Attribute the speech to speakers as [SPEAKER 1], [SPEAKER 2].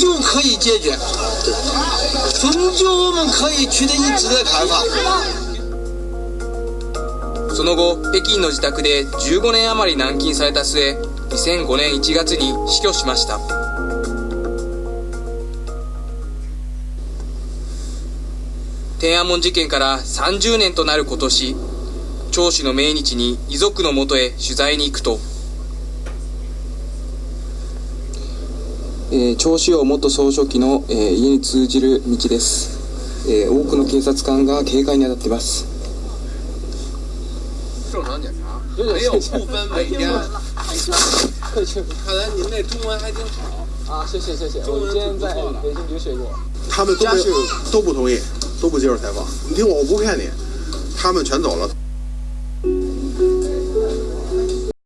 [SPEAKER 1] 究可以解决，终究我们可以取得一致的看法。
[SPEAKER 2] その後北京の自宅で15年余り軟禁された末2005年1月に死去しました天安門事件から30年となる今年長子の命日に遺族のもとへ取材に行くと、えー、長子王元総書記の、えー、家に通じる道です、えー、多くの警察官が警戒に当たっています
[SPEAKER 3] 正常检查，没有不分每天。看来您那中文还挺好
[SPEAKER 4] 啊！谢谢谢谢，我今天在北京留学过。
[SPEAKER 5] 他们都都不同意，都不接受采访。你听我，我不骗你，他们全走了。